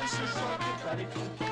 This is all pathetic.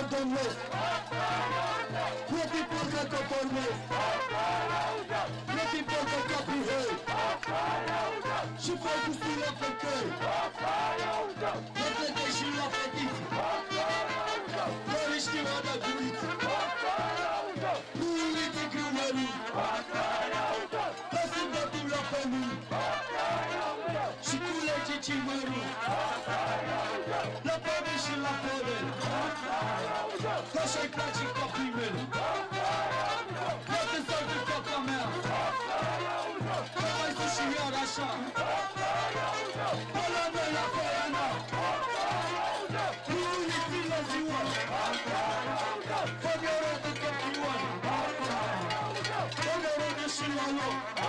Turbulity Madonnes Petit Polka Copornes Petit Polka Capihei Și fai cu stile pe căi Plătete și la fetiți Dorești o da guiți Turbulity Grumării Lasă datul la pământ Și culege cimărul naszej braci kopimy Kroty są tylko kamer Dawaj sushi jarasza Polana na polana Ludu nie wylaziło Pobiorę do kopiła Pobiorę do szylalo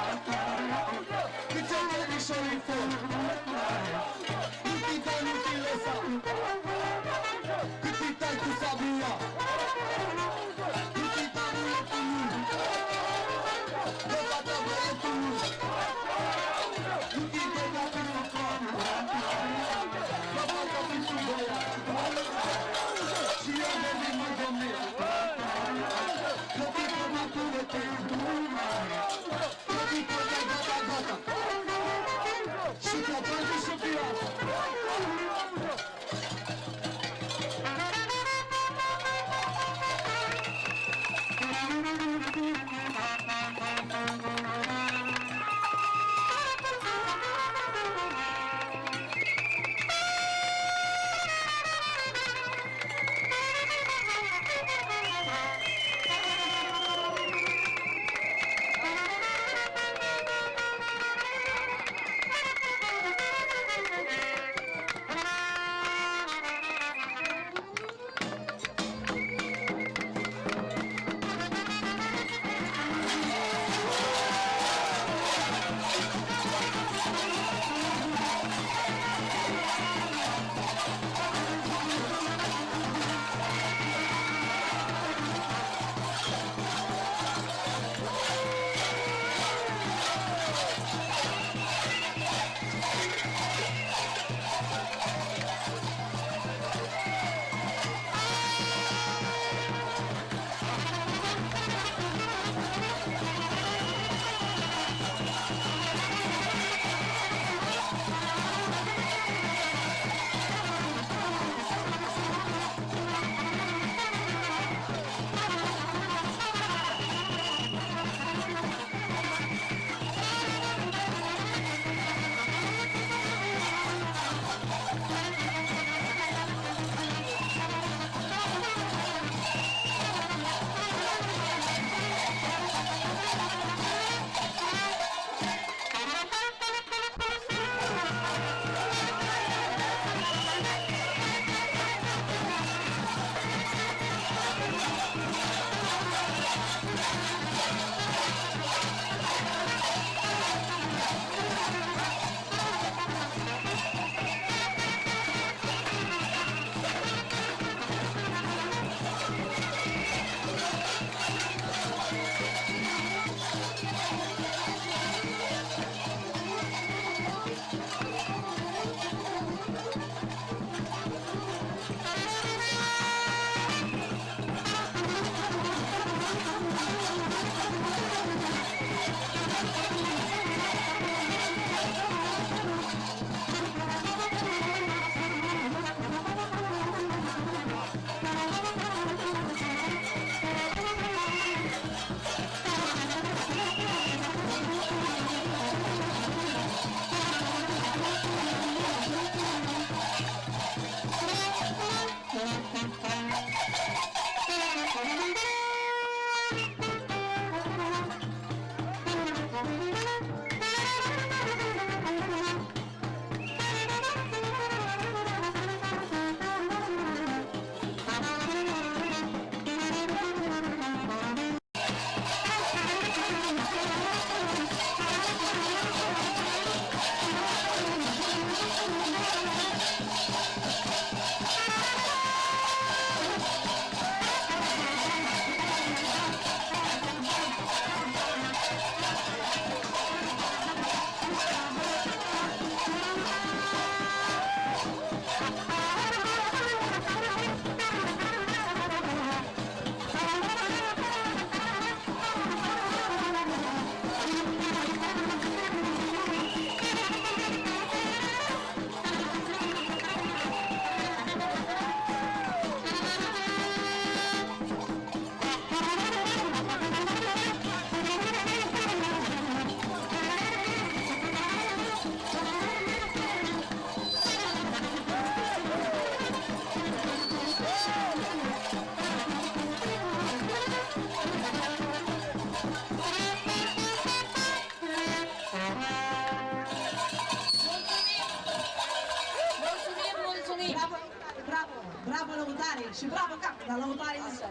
Czy brawa kapka, no to jest.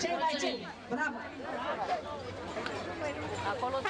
Czekaj, czekaj, brawa. A kolor